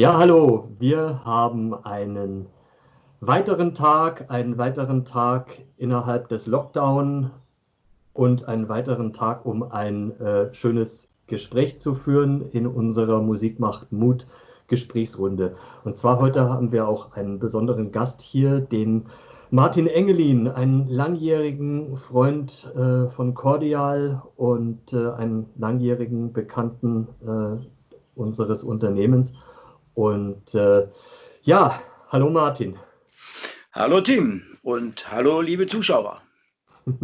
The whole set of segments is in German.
Ja, hallo. Wir haben einen weiteren Tag, einen weiteren Tag innerhalb des Lockdown und einen weiteren Tag, um ein äh, schönes Gespräch zu führen in unserer Musik macht Mut Gesprächsrunde. Und zwar heute haben wir auch einen besonderen Gast hier, den Martin Engelin, einen langjährigen Freund äh, von Cordial und äh, einen langjährigen Bekannten äh, unseres Unternehmens. Und äh, ja, hallo Martin. Hallo Tim und hallo liebe Zuschauer.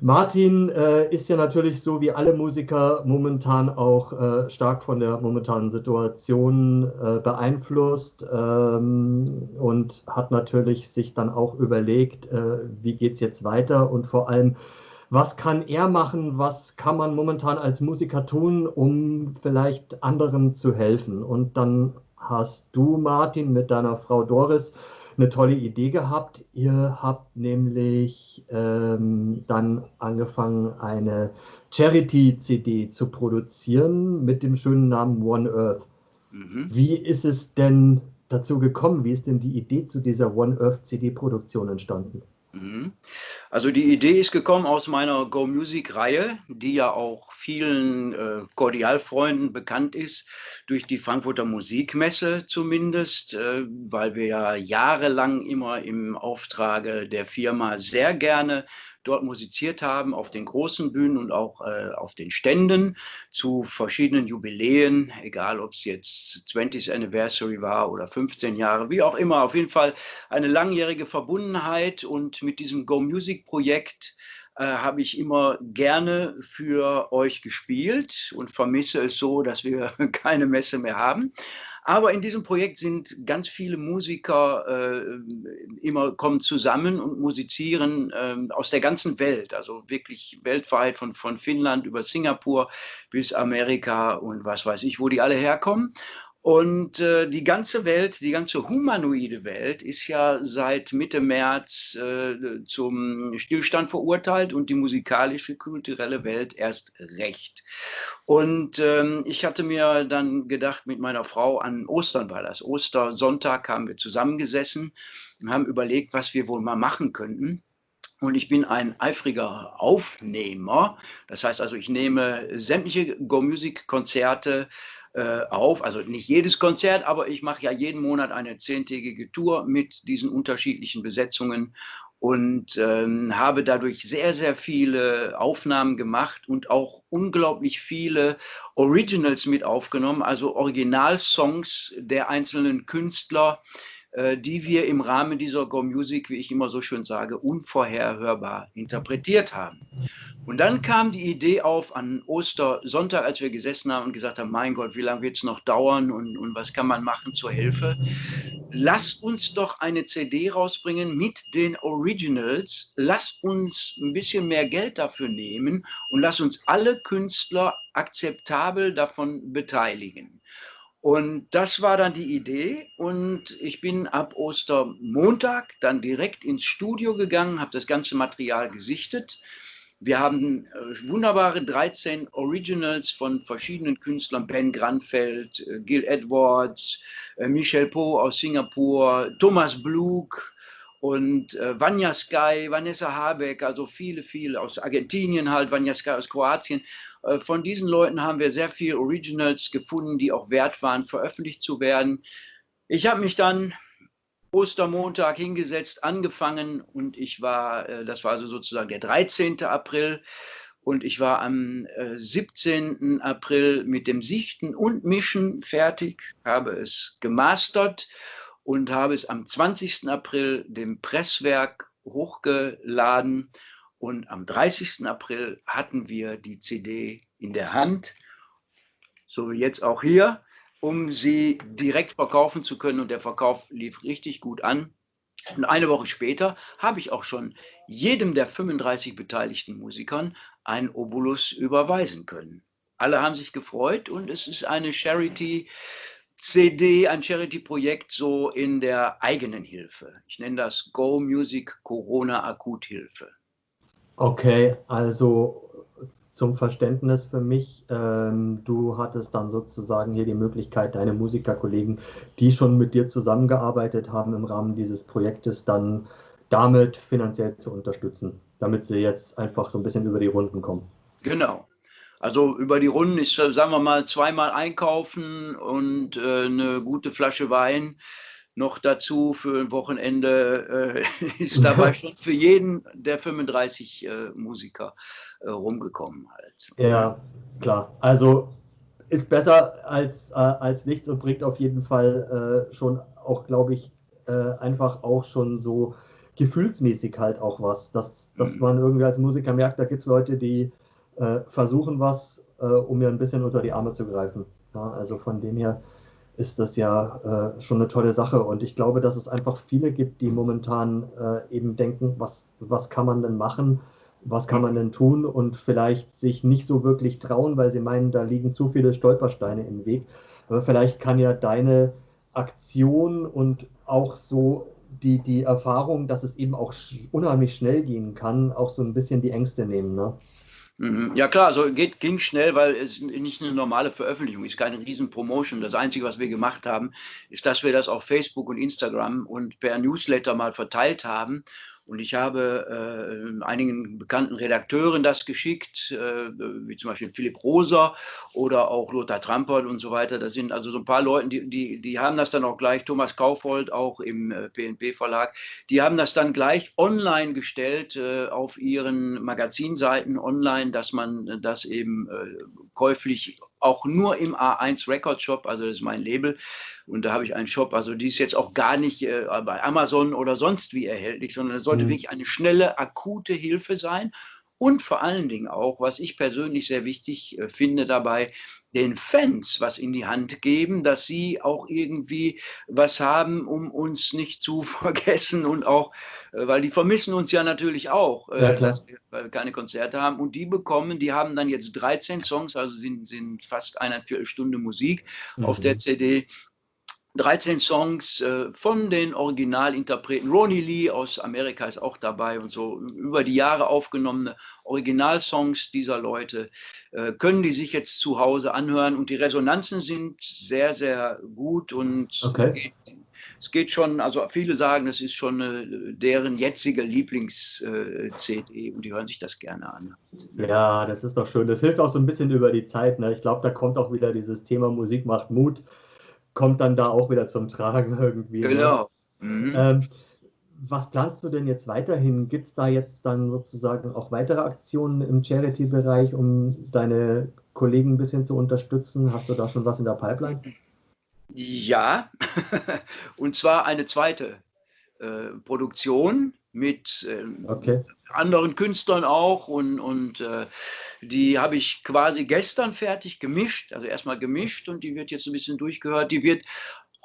Martin äh, ist ja natürlich so wie alle Musiker momentan auch äh, stark von der momentanen Situation äh, beeinflusst ähm, und hat natürlich sich dann auch überlegt, äh, wie geht es jetzt weiter und vor allem, was kann er machen, was kann man momentan als Musiker tun, um vielleicht anderen zu helfen. Und dann hast du, Martin, mit deiner Frau Doris eine tolle Idee gehabt. Ihr habt nämlich ähm, dann angefangen, eine Charity-CD zu produzieren mit dem schönen Namen One Earth. Mhm. Wie ist es denn dazu gekommen? Wie ist denn die Idee zu dieser One Earth CD-Produktion entstanden? Mhm. Also die Idee ist gekommen aus meiner Go Music Reihe, die ja auch vielen äh, Cordialfreunden bekannt ist, durch die Frankfurter Musikmesse zumindest, äh, weil wir ja jahrelang immer im Auftrage der Firma sehr gerne dort musiziert haben, auf den großen Bühnen und auch äh, auf den Ständen zu verschiedenen Jubiläen, egal ob es jetzt 20th Anniversary war oder 15 Jahre, wie auch immer. Auf jeden Fall eine langjährige Verbundenheit und mit diesem Go Music Projekt äh, habe ich immer gerne für euch gespielt und vermisse es so, dass wir keine Messe mehr haben. Aber in diesem Projekt sind ganz viele Musiker äh, immer kommen zusammen und musizieren äh, aus der ganzen Welt, also wirklich weltweit von, von Finnland über Singapur bis Amerika und was weiß ich, wo die alle herkommen. Und äh, die ganze Welt, die ganze humanoide Welt ist ja seit Mitte März äh, zum Stillstand verurteilt und die musikalische, kulturelle Welt erst recht. Und ähm, ich hatte mir dann gedacht, mit meiner Frau an Ostern war das. Ostersonntag haben wir zusammengesessen und haben überlegt, was wir wohl mal machen könnten. Und ich bin ein eifriger Aufnehmer. Das heißt also, ich nehme sämtliche Go-Music-Konzerte auf. Also nicht jedes Konzert, aber ich mache ja jeden Monat eine zehntägige Tour mit diesen unterschiedlichen Besetzungen und ähm, habe dadurch sehr, sehr viele Aufnahmen gemacht und auch unglaublich viele Originals mit aufgenommen, also Originalsongs der einzelnen Künstler, äh, die wir im Rahmen dieser Go Music, wie ich immer so schön sage, unvorherhörbar interpretiert haben. Und dann kam die Idee auf an Ostersonntag, als wir gesessen haben und gesagt haben, mein Gott, wie lange wird es noch dauern und, und was kann man machen zur Hilfe? Lass uns doch eine CD rausbringen mit den Originals. Lass uns ein bisschen mehr Geld dafür nehmen und lass uns alle Künstler akzeptabel davon beteiligen. Und das war dann die Idee und ich bin ab Ostermontag dann direkt ins Studio gegangen, habe das ganze Material gesichtet. Wir haben äh, wunderbare 13 Originals von verschiedenen Künstlern, Ben Granfeld, äh, Gil Edwards, äh, Michel Po aus Singapur, Thomas Blug, und äh, Vanya Sky, Vanessa Habeck, also viele, viele aus Argentinien halt, Vanya Sky aus Kroatien. Äh, von diesen Leuten haben wir sehr viele Originals gefunden, die auch wert waren, veröffentlicht zu werden. Ich habe mich dann Ostermontag hingesetzt, angefangen und ich war, äh, das war also sozusagen der 13. April und ich war am 17. Äh, April mit dem Sichten und Mischen fertig, habe es gemastert und habe es am 20. April dem Presswerk hochgeladen und am 30. April hatten wir die CD in der Hand, so wie jetzt auch hier, um sie direkt verkaufen zu können. Und der Verkauf lief richtig gut an. Und eine Woche später habe ich auch schon jedem der 35 beteiligten Musikern ein Obolus überweisen können. Alle haben sich gefreut und es ist eine Charity CD, ein Charity-Projekt so in der eigenen Hilfe. Ich nenne das Go Music Corona Akuthilfe. Okay, also zum Verständnis für mich, ähm, du hattest dann sozusagen hier die Möglichkeit, deine Musikerkollegen, die schon mit dir zusammengearbeitet haben im Rahmen dieses Projektes, dann damit finanziell zu unterstützen, damit sie jetzt einfach so ein bisschen über die Runden kommen. Genau. Also über die Runden ist, sagen wir mal, zweimal einkaufen und äh, eine gute Flasche Wein noch dazu für ein Wochenende äh, ist dabei schon für jeden der 35 äh, Musiker äh, rumgekommen. Halt. Ja, klar. Also ist besser als, äh, als nichts und bringt auf jeden Fall äh, schon auch, glaube ich, äh, einfach auch schon so gefühlsmäßig halt auch was, dass, dass mhm. man irgendwie als Musiker merkt, da gibt es Leute, die versuchen was, um mir ein bisschen unter die Arme zu greifen. Ja, also von dem her ist das ja äh, schon eine tolle Sache. Und ich glaube, dass es einfach viele gibt, die momentan äh, eben denken, was, was kann man denn machen, was kann man denn tun und vielleicht sich nicht so wirklich trauen, weil sie meinen, da liegen zu viele Stolpersteine im Weg. Aber vielleicht kann ja deine Aktion und auch so die, die Erfahrung, dass es eben auch unheimlich schnell gehen kann, auch so ein bisschen die Ängste nehmen. Ne? Mhm. Ja klar, so geht, ging schnell, weil es nicht eine normale Veröffentlichung ist, keine riesen Promotion. Das Einzige, was wir gemacht haben, ist, dass wir das auf Facebook und Instagram und per Newsletter mal verteilt haben und ich habe äh, einigen bekannten Redakteuren das geschickt, äh, wie zum Beispiel Philipp Roser oder auch Lothar Trampert und so weiter. Das sind also so ein paar Leute, die, die, die haben das dann auch gleich, Thomas Kaufold auch im äh, PNP-Verlag, die haben das dann gleich online gestellt äh, auf ihren Magazinseiten online, dass man das eben äh, käuflich auch nur im A1 Record Shop, also das ist mein Label. Und da habe ich einen Shop, also die ist jetzt auch gar nicht äh, bei Amazon oder sonst wie erhältlich, sondern es sollte mhm. wirklich eine schnelle, akute Hilfe sein. Und vor allen Dingen auch, was ich persönlich sehr wichtig äh, finde dabei, den Fans was in die Hand geben, dass sie auch irgendwie was haben, um uns nicht zu vergessen und auch, äh, weil die vermissen uns ja natürlich auch, äh, ja, dass wir, weil wir keine Konzerte haben und die bekommen, die haben dann jetzt 13 Songs, also sind, sind fast eine Viertelstunde Musik mhm. auf der mhm. CD 13 Songs äh, von den Originalinterpreten. Ronnie Lee aus Amerika ist auch dabei und so über die Jahre aufgenommene Originalsongs dieser Leute äh, können die sich jetzt zu Hause anhören und die Resonanzen sind sehr, sehr gut und okay. es geht schon, also viele sagen, es ist schon äh, deren jetzige Lieblings-CD und die hören sich das gerne an. Ja, das ist doch schön. Das hilft auch so ein bisschen über die Zeit. Ne? Ich glaube, da kommt auch wieder dieses Thema Musik macht Mut kommt dann da auch wieder zum Tragen irgendwie. Ne? Genau. Mhm. Ähm, was planst du denn jetzt weiterhin? Gibt es da jetzt dann sozusagen auch weitere Aktionen im Charity-Bereich, um deine Kollegen ein bisschen zu unterstützen? Hast du da schon was in der Pipeline? Ja, und zwar eine zweite äh, Produktion mit äh, okay. anderen Künstlern auch und, und äh, die habe ich quasi gestern fertig gemischt, also erstmal gemischt und die wird jetzt ein bisschen durchgehört. Die wird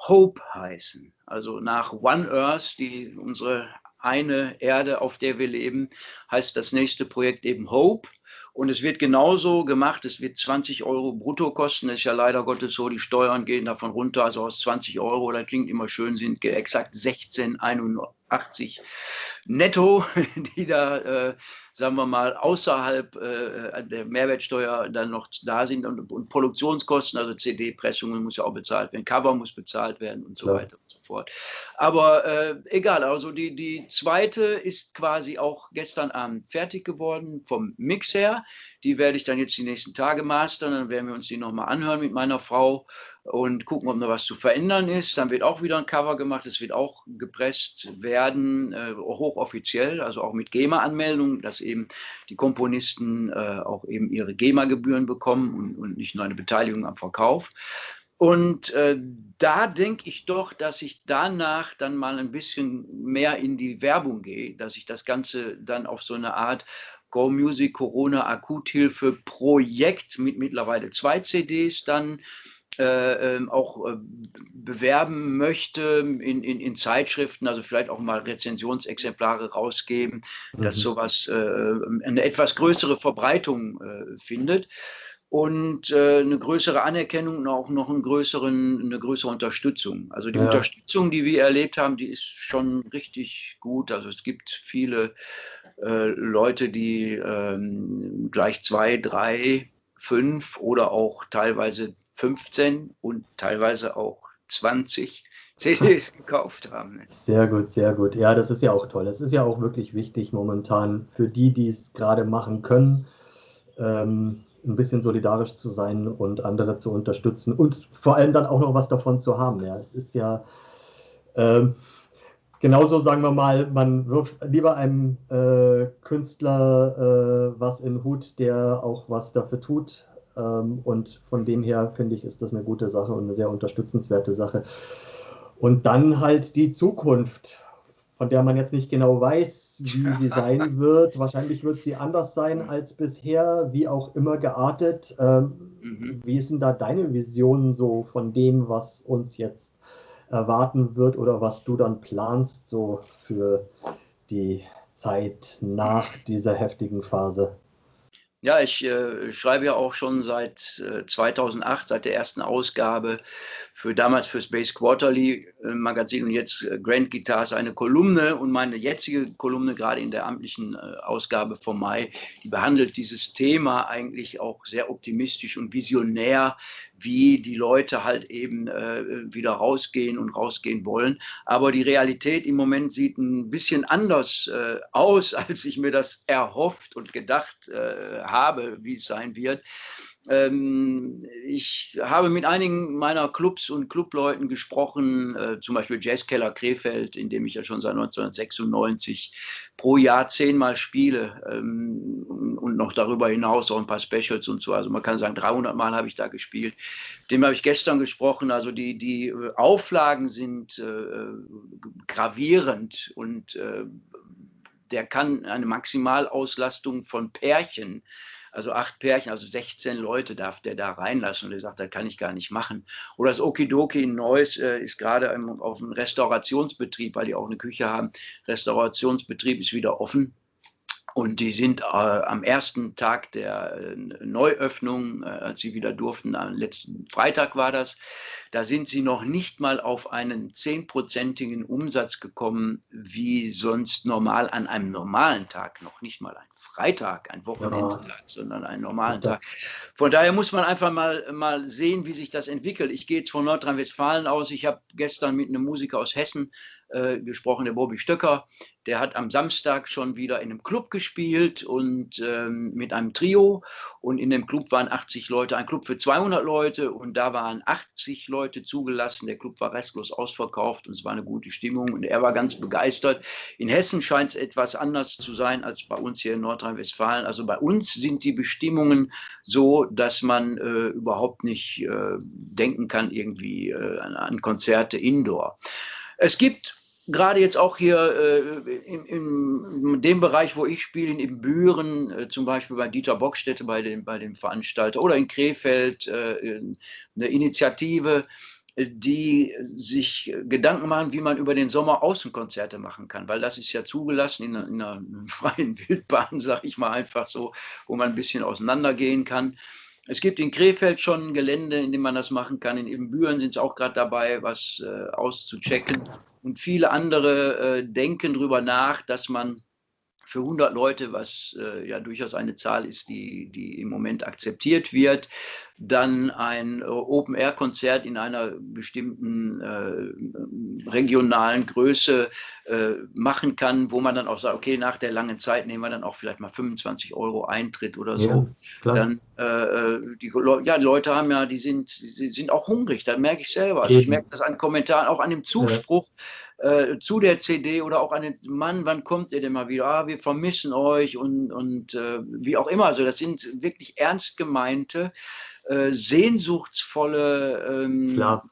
Hope heißen, also nach One Earth, die unsere eine Erde, auf der wir leben, heißt das nächste Projekt eben Hope. Und es wird genauso gemacht, es wird 20 Euro brutto kosten. Das ist ja leider Gottes so, die Steuern gehen davon runter. Also aus 20 Euro, das klingt immer schön, sind exakt 16,81 netto, die da, äh, sagen wir mal, außerhalb äh, der Mehrwertsteuer dann noch da sind und, und Produktionskosten, also CD-Pressungen muss ja auch bezahlt werden, Cover muss bezahlt werden und so ja. weiter und so fort. Aber äh, egal, also die, die zweite ist quasi auch gestern Abend fertig geworden vom Mix her. Die werde ich dann jetzt die nächsten Tage mastern, dann werden wir uns die nochmal anhören mit meiner Frau und gucken, ob noch was zu verändern ist. Dann wird auch wieder ein Cover gemacht, es wird auch gepresst werden, äh, hochoffiziell, also auch mit GEMA-Anmeldung, dass eben die Komponisten äh, auch eben ihre GEMA-Gebühren bekommen und, und nicht nur eine Beteiligung am Verkauf. Und äh, da denke ich doch, dass ich danach dann mal ein bisschen mehr in die Werbung gehe, dass ich das Ganze dann auf so eine Art Go Music Corona Akuthilfe Projekt mit mittlerweile zwei CDs dann äh, ähm, auch äh, bewerben möchte in, in, in, Zeitschriften, also vielleicht auch mal Rezensionsexemplare rausgeben, mhm. dass sowas äh, eine etwas größere Verbreitung äh, findet und äh, eine größere Anerkennung und auch noch einen größeren, eine größere Unterstützung. Also die ja. Unterstützung, die wir erlebt haben, die ist schon richtig gut. Also es gibt viele äh, Leute, die ähm, gleich zwei, drei, fünf oder auch teilweise 15 und teilweise auch 20 CDs gekauft haben. Sehr gut, sehr gut. Ja, das ist ja auch toll. Es ist ja auch wirklich wichtig momentan für die, die es gerade machen können, ähm, ein bisschen solidarisch zu sein und andere zu unterstützen und vor allem dann auch noch was davon zu haben. Ja, es ist ja ähm, genauso, sagen wir mal, man wirft lieber einem äh, Künstler äh, was in den Hut, der auch was dafür tut. Ähm, und von dem her finde ich, ist das eine gute Sache und eine sehr unterstützenswerte Sache. Und dann halt die Zukunft, von der man jetzt nicht genau weiß, wie sie sein wird. Wahrscheinlich wird sie anders sein als bisher, wie auch immer geartet. Ähm, mhm. Wie ist denn da deine Vision so von dem, was uns jetzt erwarten wird oder was du dann planst so für die Zeit nach dieser heftigen Phase? Ja, ich äh, schreibe ja auch schon seit äh, 2008, seit der ersten Ausgabe, für damals fürs Bass Quarterly äh, Magazin und jetzt äh, Grand Guitars eine Kolumne und meine jetzige Kolumne, gerade in der amtlichen äh, Ausgabe vom Mai, die behandelt dieses Thema eigentlich auch sehr optimistisch und visionär, wie die Leute halt eben wieder rausgehen und rausgehen wollen. Aber die Realität im Moment sieht ein bisschen anders aus, als ich mir das erhofft und gedacht habe, wie es sein wird. Ähm, ich habe mit einigen meiner Clubs und Clubleuten gesprochen, äh, zum Beispiel Jazzkeller Krefeld, in dem ich ja schon seit 1996 pro Jahr zehnmal spiele ähm, und noch darüber hinaus auch ein paar Specials und so. Also man kann sagen, 300 Mal habe ich da gespielt. Dem habe ich gestern gesprochen. Also die, die äh, Auflagen sind äh, gravierend und äh, der kann eine Maximalauslastung von Pärchen also acht Pärchen, also 16 Leute darf der da reinlassen. Und er sagt, das kann ich gar nicht machen. Oder das Okidoki in Neuss äh, ist gerade auf einem Restaurationsbetrieb, weil die auch eine Küche haben. Restaurationsbetrieb ist wieder offen. Und die sind äh, am ersten Tag der äh, Neuöffnung, äh, als sie wieder durften, am letzten Freitag war das, da sind sie noch nicht mal auf einen zehnprozentigen Umsatz gekommen, wie sonst normal an einem normalen Tag, noch nicht mal ein Freitag, ein Wochenendtag, ja. sondern einen normalen. Tag. Von daher muss man einfach mal, mal sehen, wie sich das entwickelt. Ich gehe jetzt von Nordrhein-Westfalen aus. Ich habe gestern mit einem Musiker aus Hessen äh, gesprochen, der Bobby Stöcker. Der hat am Samstag schon wieder in einem Club gespielt und ähm, mit einem Trio. Und in dem Club waren 80 Leute, ein Club für 200 Leute und da waren 80 Leute zugelassen. Der Club war restlos ausverkauft und es war eine gute Stimmung und er war ganz begeistert. In Hessen scheint es etwas anders zu sein als bei uns hier in Nordrhein-Westfalen. Also bei uns sind die Bestimmungen so, dass man äh, überhaupt nicht äh, denken kann, irgendwie äh, an, an Konzerte indoor. Es gibt gerade jetzt auch hier äh, in, in, dem Bereich, wo ich spiele, in Büren, äh, zum Beispiel bei Dieter Bockstätte, bei dem, bei dem Veranstalter, oder in Krefeld, äh, eine Initiative, die sich Gedanken machen, wie man über den Sommer Außenkonzerte machen kann, weil das ist ja zugelassen in einer, in einer freien Wildbahn, sage ich mal einfach so, wo man ein bisschen auseinandergehen kann. Es gibt in Krefeld schon ein Gelände, in dem man das machen kann. In Ibbenbüren sind sie auch gerade dabei, was äh, auszuchecken. Und viele andere äh, denken darüber nach, dass man für 100 Leute, was äh, ja durchaus eine Zahl ist, die, die im Moment akzeptiert wird, dann ein äh, Open-Air-Konzert in einer bestimmten äh, regionalen Größe äh, machen kann, wo man dann auch sagt, okay, nach der langen Zeit nehmen wir dann auch vielleicht mal 25 Euro Eintritt oder so. Ja, dann, äh, äh, die, ja, die Leute haben ja, die sind, die sind auch hungrig, das merke ich selber. Also ich merke das an Kommentaren, auch an dem Zuspruch. Ja äh, zu der CD oder auch an den Mann, wann kommt ihr denn mal wieder? Ah, wir vermissen euch und, und äh, wie auch immer. Also das sind wirklich ernst gemeinte, äh, sehnsuchtsvolle ähm, Na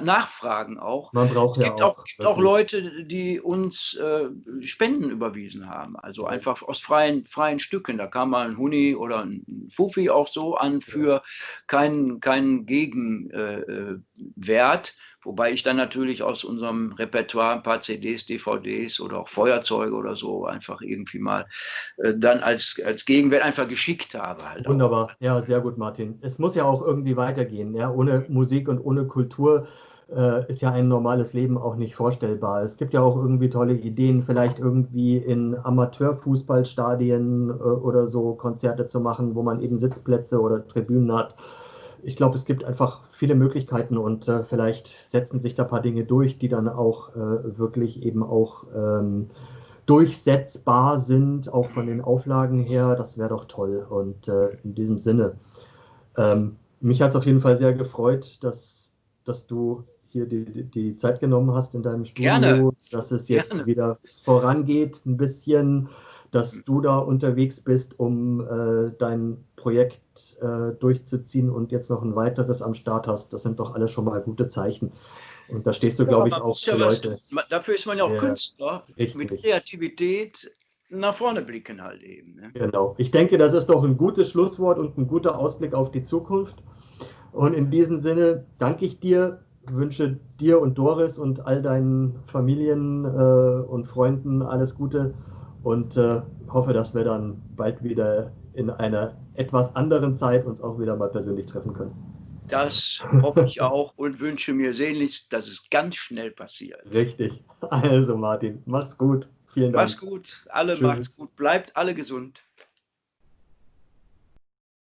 Nachfragen auch. Man braucht es gibt ja auch, auch, gibt auch Leute, die uns äh, Spenden überwiesen haben, also einfach aus freien, freien Stücken. Da kam mal ein Huni oder ein Fufi auch so an für ja. keinen, keinen Gegenwert. Äh, Wobei ich dann natürlich aus unserem Repertoire ein paar CDs, DVDs oder auch Feuerzeuge oder so einfach irgendwie mal äh, dann als, als Gegenwert einfach geschickt habe. Halt Wunderbar, auch. ja, sehr gut, Martin. Es muss ja auch irgendwie weitergehen. Ja? Ohne Musik und ohne Kultur äh, ist ja ein normales Leben auch nicht vorstellbar. Es gibt ja auch irgendwie tolle Ideen, vielleicht irgendwie in Amateurfußballstadien äh, oder so Konzerte zu machen, wo man eben Sitzplätze oder Tribünen hat. Ich glaube, es gibt einfach viele Möglichkeiten und äh, vielleicht setzen sich da ein paar Dinge durch, die dann auch äh, wirklich eben auch ähm, durchsetzbar sind, auch von den Auflagen her. Das wäre doch toll. Und äh, in diesem Sinne, ähm, mich hat es auf jeden Fall sehr gefreut, dass, dass du hier die, die, Zeit genommen hast in deinem Studio, Gerne. dass es jetzt Gerne. wieder vorangeht, ein bisschen, dass du da unterwegs bist, um äh, dein Projekt äh, durchzuziehen und jetzt noch ein weiteres am Start hast. Das sind doch alle schon mal gute Zeichen. Und da stehst du, ja, glaube ich, auch für ja Leute. Was, dafür ist man ja auch ja, Künstler. Richtig. Mit Kreativität nach vorne blicken halt eben. Ne? Genau. Ich denke, das ist doch ein gutes Schlusswort und ein guter Ausblick auf die Zukunft. Und in diesem Sinne danke ich dir wünsche dir und Doris und all deinen Familien äh, und Freunden alles Gute und äh, hoffe, dass wir dann bald wieder in einer etwas anderen Zeit uns auch wieder mal persönlich treffen können. Das hoffe ich auch und wünsche mir sehnlichst, dass es ganz schnell passiert. Richtig. Also Martin, mach's gut. Vielen Dank. Mach's gut. Alle Tschüss. macht's gut. Bleibt alle gesund.